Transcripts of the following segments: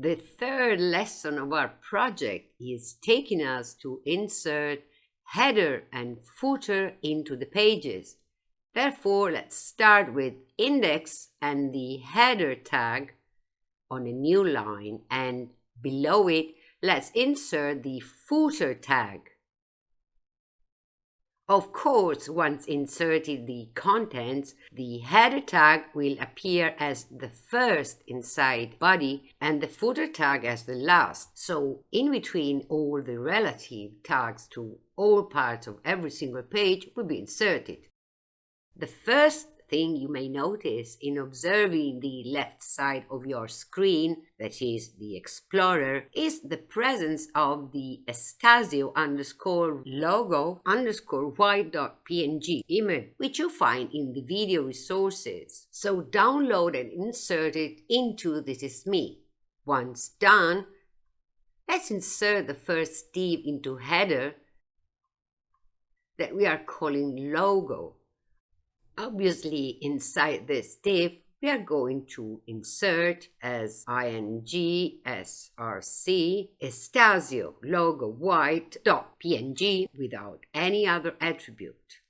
The third lesson of our project is taking us to insert header and footer into the pages. Therefore, let's start with index and the header tag on a new line and below it, let's insert the footer tag. Of course, once inserted the contents, the header tag will appear as the first inside body and the footer tag as the last. So in between all the relative tags to all parts of every single page will be inserted. The first thing you may notice in observing the left side of your screen, that is the Explorer, is the presence of the Estasio underscore logo underscore white.png image, which you find in the video resources. So download and insert it into This Is Me. Once done, let's insert the first div into header that we are calling logo. Obviously, inside this div, we are going to insert as img src estasio logo white dot png without any other attribute.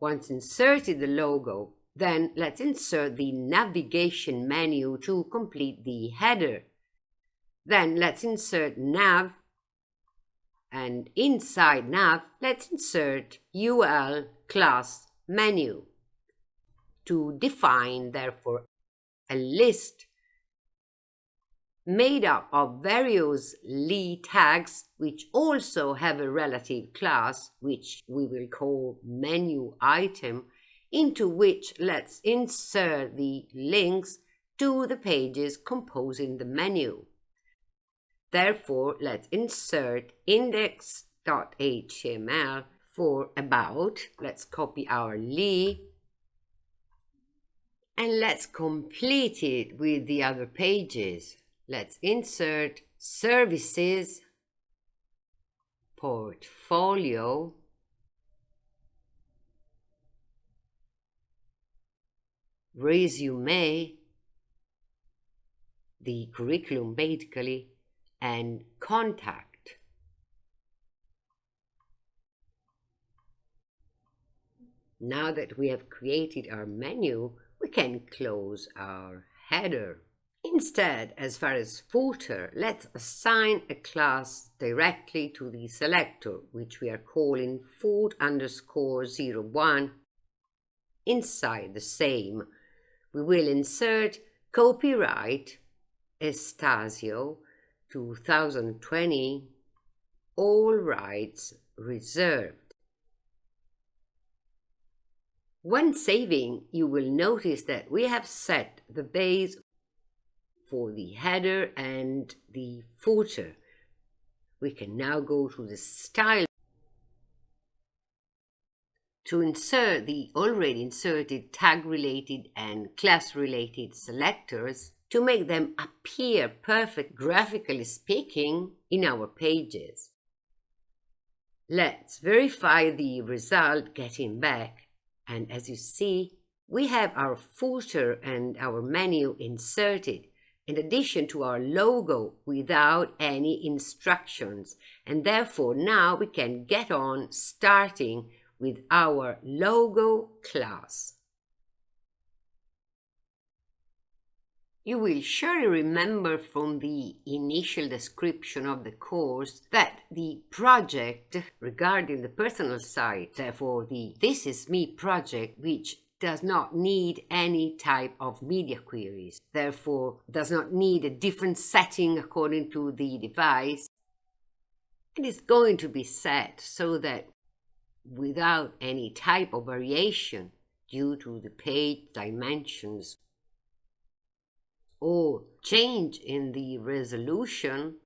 Once inserted the logo, then let's insert the navigation menu to complete the header. Then let's insert nav and inside nav, let's insert ul class menu to define, therefore, a list made up of various li tags which also have a relative class which we will call menu item into which let's insert the links to the pages composing the menu. Therefore, let's insert index.html for about. Let's copy our li and let's complete it with the other pages. Let's insert services, portfolio, resume, the curriculum basically, and contact. Now that we have created our menu, we can close our header. Instead, as far as footer, let's assign a class directly to the selector, which we are calling foot underscore 01. Inside the same, we will insert copyright Estasio 2020, all rights reserved. When saving, you will notice that we have set the base for the header and the footer. We can now go to the style to insert the already inserted tag-related and class-related selectors to make them appear perfect graphically speaking in our pages. Let's verify the result getting back and as you see, we have our footer and our menu inserted in addition to our logo without any instructions. And therefore now we can get on starting with our logo class. You will surely remember from the initial description of the course that the project regarding the personal site, therefore the This Is Me project, which does not need any type of media queries, therefore does not need a different setting according to the device, and is going to be set so that without any type of variation due to the page dimensions or change in the resolution,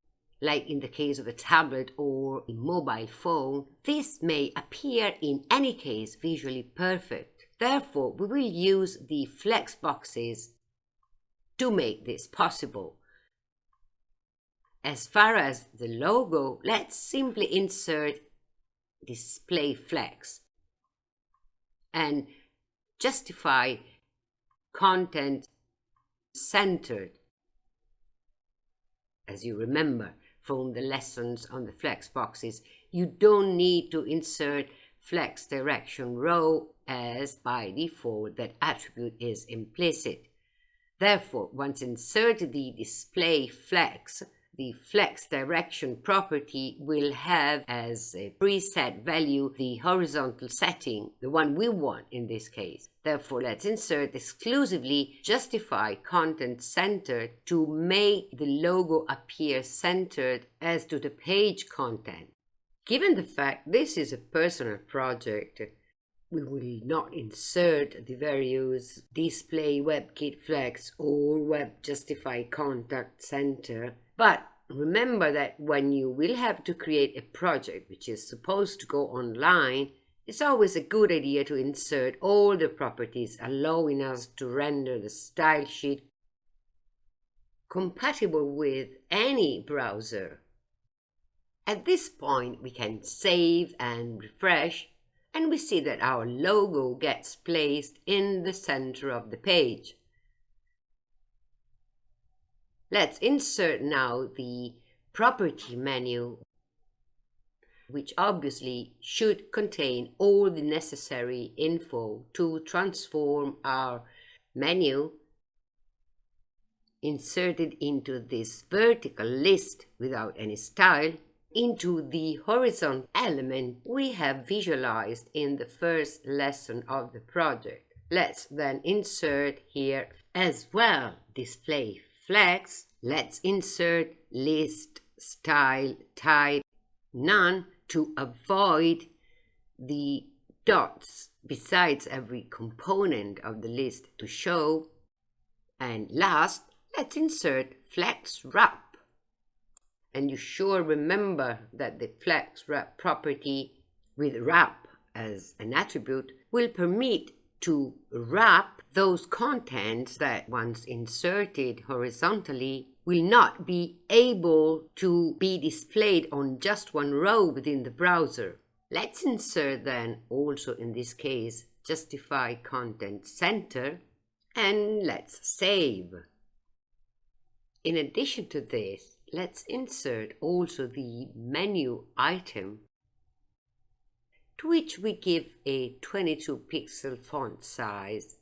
like in the case of a tablet or a mobile phone, this may appear in any case visually perfect. Therefore, we will use the flex boxes to make this possible. As far as the logo, let's simply insert display flex and justify content centered. as you remember from the lessons on the flex boxes, you don't need to insert flex direction row as by default that attribute is implicit. Therefore, once inserted the display flex, the flex direction property will have as a preset value the horizontal setting, the one we want in this case. Therefore, let's insert exclusively justify content centered to make the logo appear centered as to the page content. Given the fact this is a personal project, we will not insert the various display WebKit flex or web justify content center, but remember that when you will have to create a project which is supposed to go online, it's always a good idea to insert all the properties allowing us to render the style sheet compatible with any browser. At this point, we can save and refresh and we see that our logo gets placed in the center of the page. Let's insert now the property menu which obviously should contain all the necessary info to transform our menu inserted into this vertical list without any style into the horizontal element we have visualized in the first lesson of the project. Let's then insert here as well display flex. Let's insert list style type none to avoid the dots besides every component of the list to show. And last, let's insert flex wrap and you sure remember that the flex wrap property with wrap as an attribute will permit to wrap those contents that once inserted horizontally will not be able to be displayed on just one row within the browser. Let's insert then also in this case justify content center and let's save. In addition to this, let's insert also the menu item to which we give a 22 pixel font size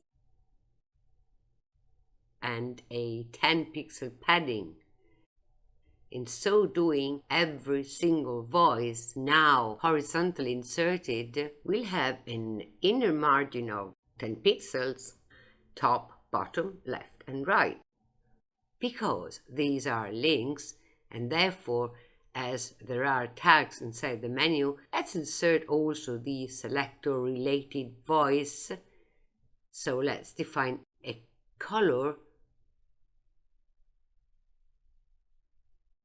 and a 10 pixel padding. In so doing, every single voice now horizontally inserted will have an inner margin of 10 pixels, top, bottom, left and right because these are links and therefore as there are tags inside the menu, let's insert also the selector related voice. So let's define a color,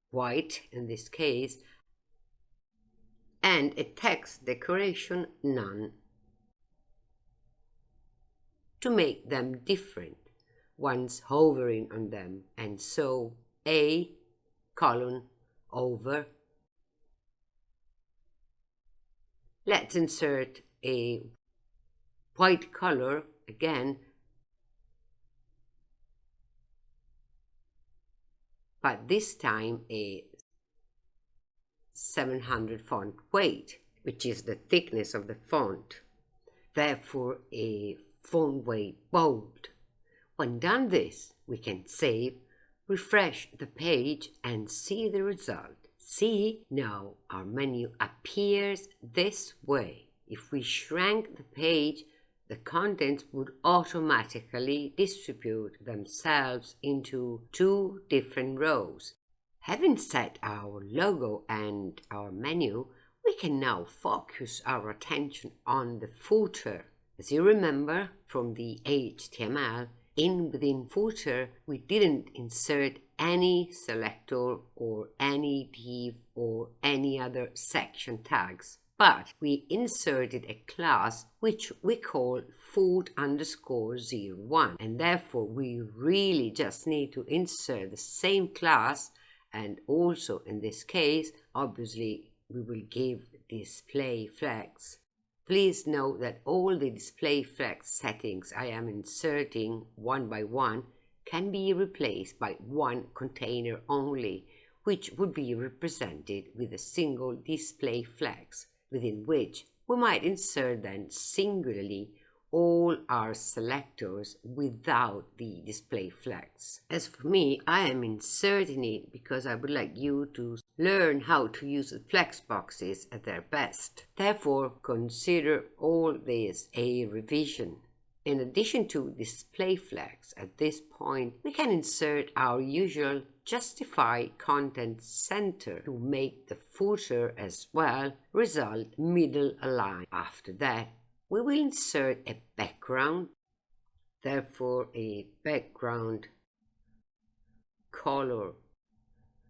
white in this case, and a text decoration, none, to make them different once hovering on them. And so A colon over. Let's insert a white color again, but this time a 700 font weight, which is the thickness of the font. Therefore, a font weight bold. When done this, we can save, refresh the page and see the result. See, now our menu appears this way. If we shrank the page, the contents would automatically distribute themselves into two different rows. Having set our logo and our menu, we can now focus our attention on the footer. As you remember from the HTML, in within footer, we didn't insert any selector or any div or any other section tags, but we inserted a class which we call foot underscore 01 and therefore we really just need to insert the same class and also in this case obviously we will give display flex Please note that all the display flex settings I am inserting one by one can be replaced by one container only which would be represented with a single display flex, within which we might insert then singularly all our selectors without the display flex. As for me, I am inserting it because I would like you to learn how to use the flex boxes at their best. Therefore, consider all this a revision. In addition to display flex, at this point, we can insert our usual justify content center to make the footer as well result middle aligned. After that, we will insert a background, therefore a background color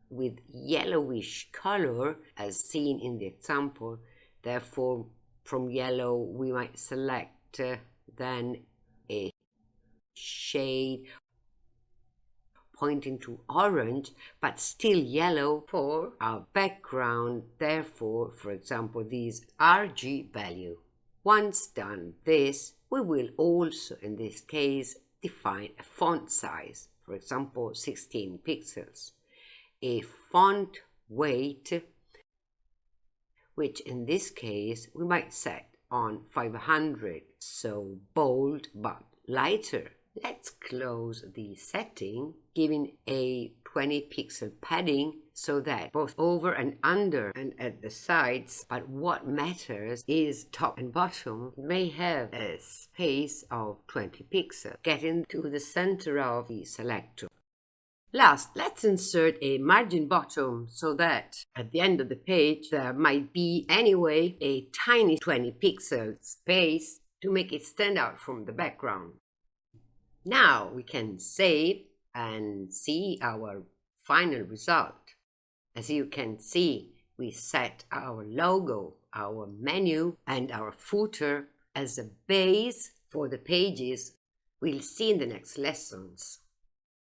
with yellowish color as seen in the example. Therefore, from yellow we might select uh, then a shade pointing to orange but still yellow for our background therefore for example these RG value once done this we will also in this case define a font size for example 16 pixels. A font weight which in this case we might set on 500 so bold but lighter let's close the setting giving a 20 pixel padding so that both over and under and at the sides but what matters is top and bottom may have a space of 20 pixels getting to the center of the selector Last, let's insert a margin bottom so that at the end of the page there might be anyway a tiny 20 pixel space to make it stand out from the background. Now we can save and see our final result. As you can see, we set our logo, our menu and our footer as a base for the pages we'll see in the next lessons.